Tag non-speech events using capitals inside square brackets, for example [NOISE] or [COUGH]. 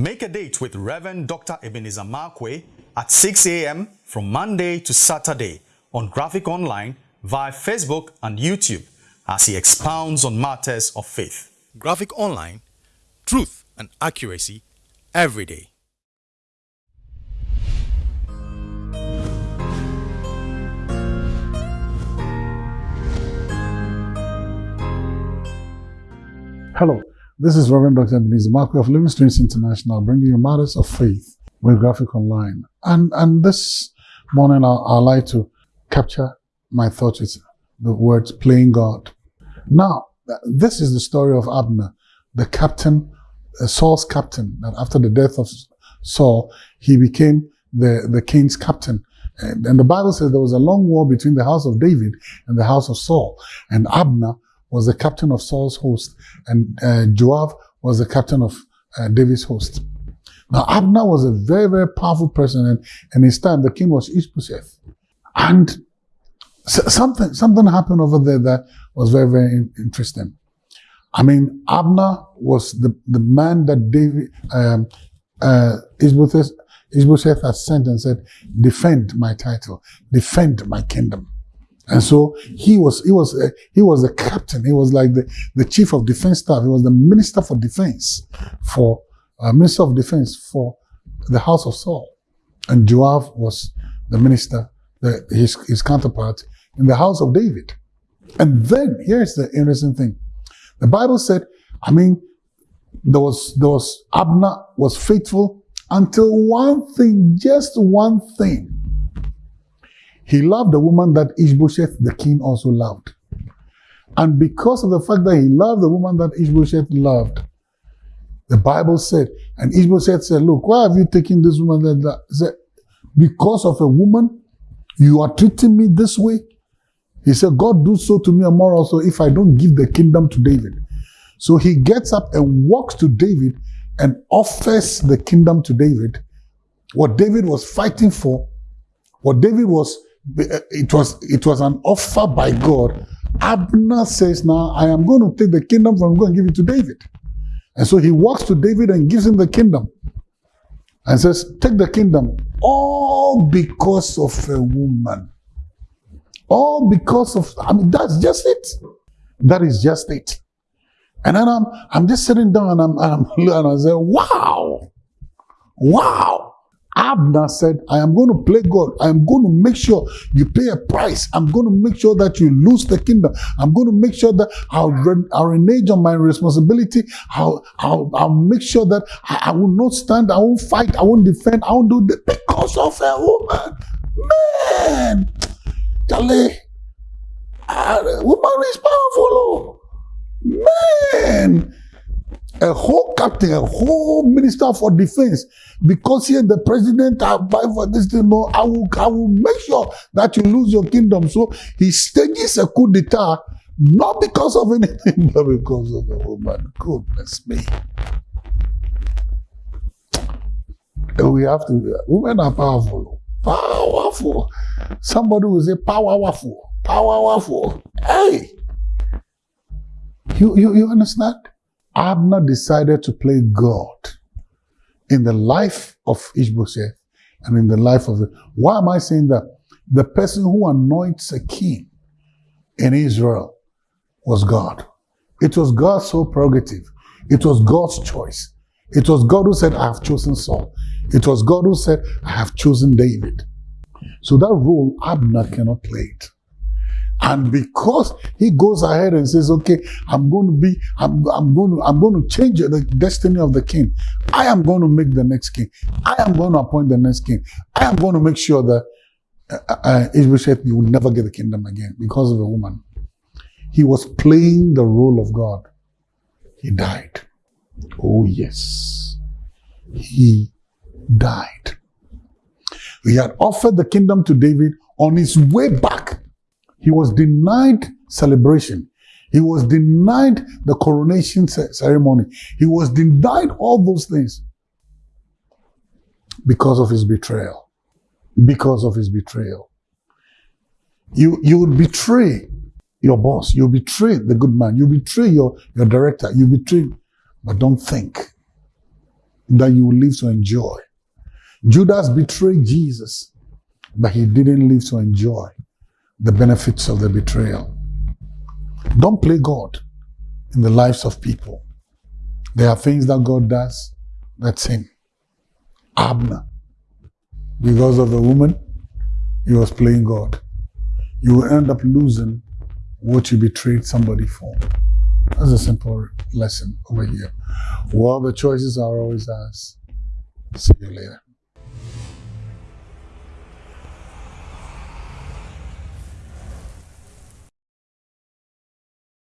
Make a date with Reverend Dr. Ebenezer Markwei at 6 a.m. from Monday to Saturday on Graphic Online via Facebook and YouTube as he expounds on matters of faith. Graphic Online, truth and accuracy every day. Hello, this is Reverend Dr. Ebenezer Markwei of Living Streams International, bringing you matters of faith with Graphic Online. And and this morning, I, like to capture my thoughts with the words "playing God." Now, this is the story of Abner, the captain, uh, Saul's captain. That after the death of Saul, he became the the king's captain. And the Bible says there was a long war between the house of David and the house of Saul, and Abner was the captain of Saul's host, and uh, Joab was the captain of uh, David's host. Now, Abner was a very, very powerful person, and in his time, the king was Ishbosheth. And something, something happened over there that was very, very interesting. I mean, Abner was the, the man that David, um, uh, Ishbosheth, Ishbosheth had sent and said, defend my title, defend my kingdom. And so he was, he was, uh, he was the captain. He was like the, the chief of defense staff. He was the minister for defense for, uh, minister of defense for the house of Saul. And Joab was the minister, the, his, his counterpart in the house of David. And then here's the interesting thing. The Bible said, I mean, there was, there was, Abner was faithful until one thing, just one thing he loved the woman that Ishbosheth, the king, also loved. And because of the fact that he loved the woman that Ishbosheth loved, the Bible said, and Ishbosheth said, Look, why have you taken this woman? That, that? said, Because of a woman, you are treating me this way? He said, God do so to me and more also if I don't give the kingdom to David. So he gets up and walks to David and offers the kingdom to David. What David was fighting for, what David was Uh, it was it was an offer by God. Abner says, Now I am going to take the kingdom from God and give it to David. And so he walks to David and gives him the kingdom. And says, Take the kingdom. All because of a woman. All because of I mean, that's just it. That is just it. And then I'm I'm just sitting down and I'm and, I'm, [LAUGHS] and I say, Wow! Wow! Abner said, I am going to play God. I am going to make sure you pay a price. I'm going to make sure that you lose the kingdom. I'm going to make sure that I'll, I'll renege on my responsibility. I'll, I'll, I'll make sure that I, I, will not stand. I won't fight. I won't defend. I won't do that because of a woman. Man, Charlie, uh, woman is powerful. Oh. Man, a whole captain, a whole minister for defense, because here the president apply for this thing. No, I will, I will make sure that you lose your kingdom. So he stages a coup d'etat, not because of anything, [LAUGHS] but because of a woman. Goodness me. And we have to, women are powerful. Powerful. Somebody will say powerful. Powerful. Hey. You, you, you understand? Abner decided to play God in the life of Ishbosheth and in the life of. Why am I saying that? The person who anoints a king in Israel was God. It was God's sole prerogative. It was God's choice. It was God who said, I have chosen Saul. It was God who said, I have chosen David. So that role, Abner cannot play it. And because he goes ahead and says, okay, I'm going to be, I'm, I'm going to, I'm going to change the destiny of the king. I am going to make the next king. I am going to appoint the next king. I am going to make sure that uh, uh, Ishbosheth, you will never get the kingdom again because of a woman. He was playing the role of God. He died. Oh, yes. He died. He had offered the kingdom to David on his way back he was denied celebration. He was denied the coronation ceremony. He was denied all those things because of his betrayal. Because of his betrayal. You, you would betray your boss. You betray the good man. You betray your, your director. You betray, but don't think that you will live to enjoy. Judas betrayed Jesus, but he didn't live to enjoy the benefits of the betrayal. Don't play God in the lives of people. There are things that God does that's Him. Abner, because of the woman, he was playing God. You will end up losing what you betrayed somebody for. That's a simple lesson over here. Well, the choices are always ours. See you later.